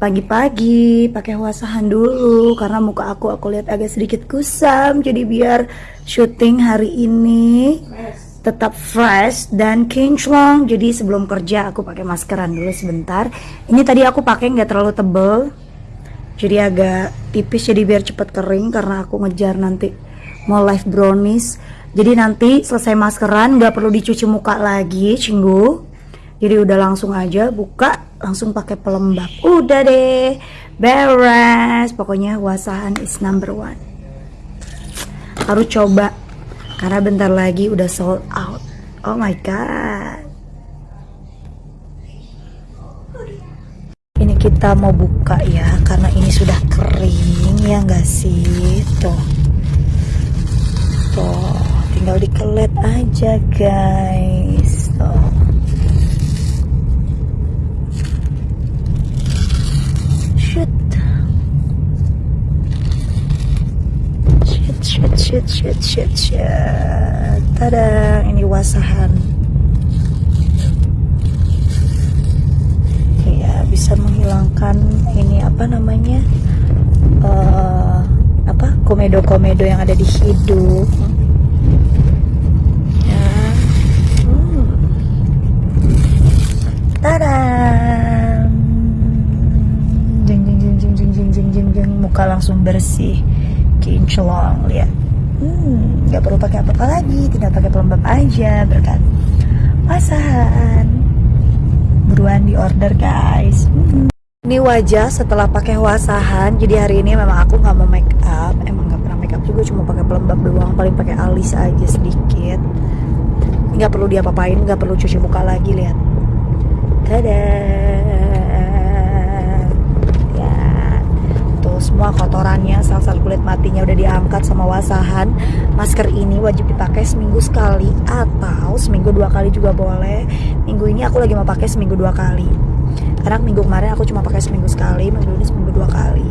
pagi-pagi pakai wasahan dulu. Karena muka aku aku lihat agak sedikit kusam. Jadi biar syuting hari ini tetap fresh dan kinclong jadi sebelum kerja aku pakai maskeran dulu sebentar. Ini tadi aku pakai nggak terlalu tebel. Jadi agak tipis jadi biar cepet kering. Karena aku ngejar nanti mau live brownies. Jadi nanti selesai maskeran nggak perlu dicuci muka lagi cinggu. Jadi udah langsung aja buka langsung pakai pelembab. Udah deh beres. Pokoknya wasahan is number one. Harus coba karena bentar lagi udah sold out. Oh my god. Ini kita mau buka ya karena ini sudah kering ya nggak sih? Tuh. Tuh tinggal dikelet aja guys tuh shoot shit shit shit shit shit. Tada ini wasahan. Ya bisa menghilangkan ini apa namanya? Uh, apa? Komedo-komedo yang ada di hidung ya. Hmm. tada. Jeng jeng jeng jeng jeng jeng jeng jeng. Muka langsung bersih kinclong lihat. Hmm nggak perlu pakai apa-apa lagi tinggal pakai pelembab aja berkat pasahan. Buruan di order guys. Hmm. ini wajah setelah pakai wasahan jadi hari ini memang aku nggak mau make up. Emang nggak pernah make up juga cuma pakai pelembab doang paling pakai alis aja sedikit. Nggak perlu diapa-apain nggak perlu cuci muka lagi lihat. Dadah kotorannya sel-sel kulit matinya udah diangkat sama wasahan. Masker ini wajib dipakai seminggu sekali atau seminggu dua kali juga boleh. Minggu ini aku lagi mau pakai seminggu dua kali. Karena minggu kemarin aku cuma pakai seminggu sekali minggu ini seminggu dua kali.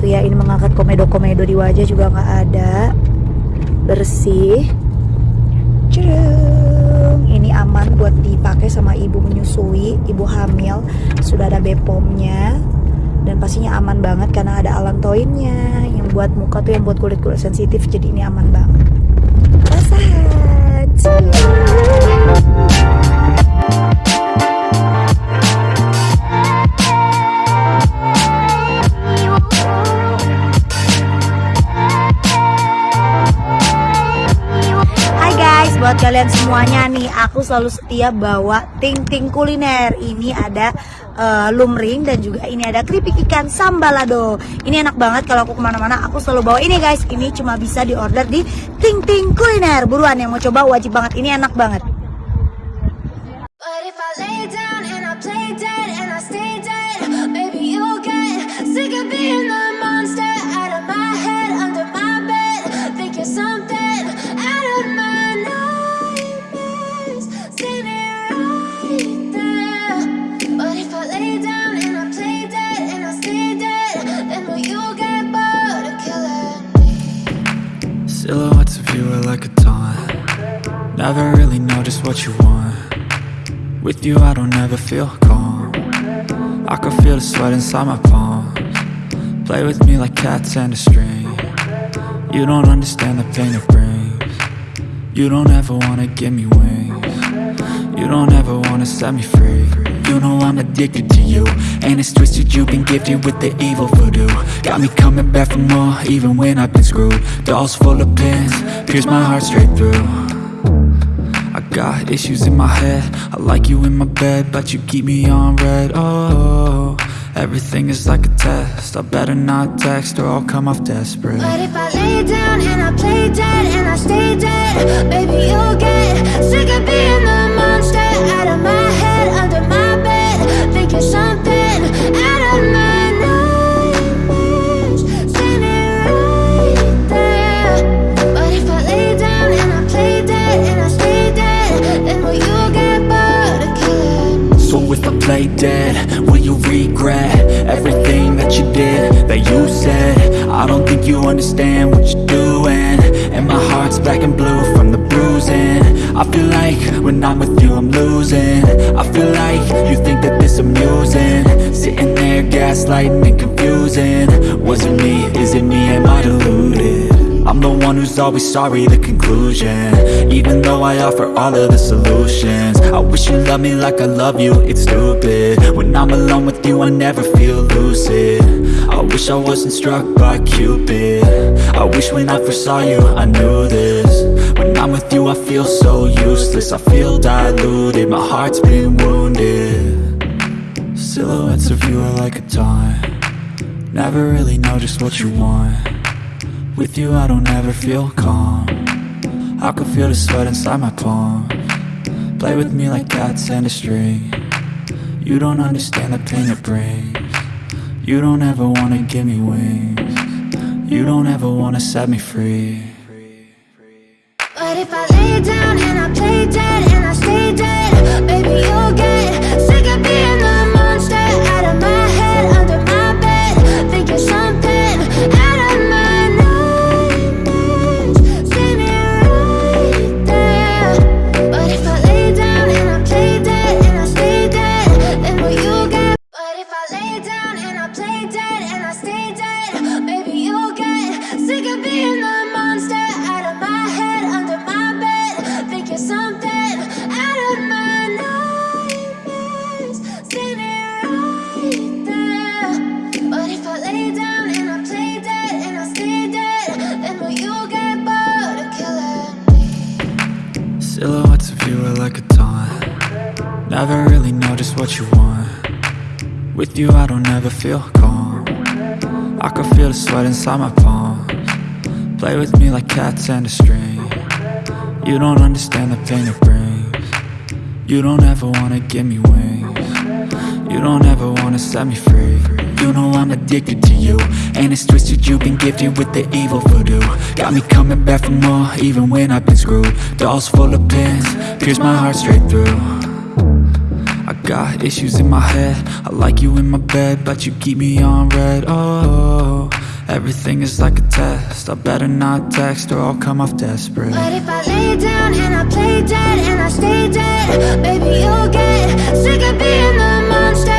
Tuh ya ini mengangkat komedo-komedo di wajah juga nggak ada. Bersih. Cudung. ini aman buat dipakai sama ibu menyusui ibu hamil. Sudah ada bepomnya dan pastinya aman banget karena ada alantoinnya yang buat muka tuh yang buat kulit kulit sensitif. Jadi ini aman banget. Rasakan buat kalian semuanya nih aku selalu setia bawa ting ting kuliner. Ini ada uh, lumring dan juga ini ada keripik ikan sambalado. Ini enak banget kalau aku ke mana-mana aku selalu bawa ini guys. Ini cuma bisa diorder di Ting Ting Kuliner. Buruan yang mau coba wajib banget. Ini enak banget Never really know just what you want. With you I don't ever feel calm. I can feel the sweat inside my palms. Play with me like cats and a string. You don't understand the pain it brings. You don't ever wanna give me wings. You don't ever wanna set me free. You know I'm addicted to you And it's twisted you've been gifted with the evil voodoo. Got me coming back for more even when I've been screwed. Dolls full of pins, pierce my heart straight through got issues in my head. I like you in my bed but you keep me on red. Oh, everything is like a test. I better not text or I'll come off desperate. But if I lay down play dead, will you regret Everything that you did, that you said? I don't think you understand what you're doing. And my heart's black and blue from the bruising. I feel like when I'm with you I'm losing. I feel like you think that this amusing. Sitting there gaslighting and confusing. Was it me, is it me, am I deluded? I'm the one who's always sorry, the conclusion. Even though I offer all of the solutions. I wish you loved me like I love you, it's stupid. When I'm alone with you, I never feel lucid. I wish I wasn't struck by Cupid. I wish when I first saw you, I knew this. When I'm with you, I feel so useless. I feel diluted, my heart's been wounded. Silhouettes of you are like a taunt. Never really know just what you want with you I don't ever feel calm. I can feel the sweat inside my palm. Play with me like cats and a string. You don't understand the pain it brings. You don't ever wanna give me wings. You don't ever wanna set me free. But if I lay down and I play dead and I stay dead what you want. With you I don't ever feel calm. I can feel the sweat inside my palms. Play with me like cats and a string. You don't understand the pain it brings. You don't ever wanna give me wings. You don't ever wanna set me free. You know I'm addicted to you. And it's twisted you've been gifted with the evil voodoo. Got me coming back for more even when I've been screwed. Dolls full of pins, pierce my heart straight through got issues in my head. I like you in my bed But you keep me on red. Oh, everything is like a test. I better not text or I'll come off desperate. But if I lay down and I play dead and I stay dead Baby, you'll get sick of being the monster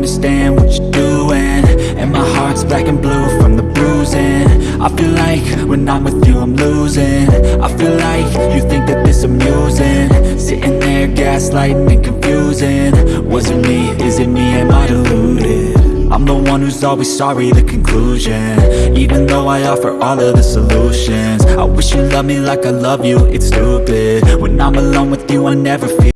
understand what you're doing. And my heart's black and blue from the bruising. I feel like when I'm with you I'm losing. I feel like you think that this amusing. Sitting there gaslighting and confusing. Was it me, is it me, am I deluded? I'm the one who's always sorry, the conclusion. Even though I offer all of the solutions. I wish you loved me like I love you, it's stupid. When I'm alone with you I never feel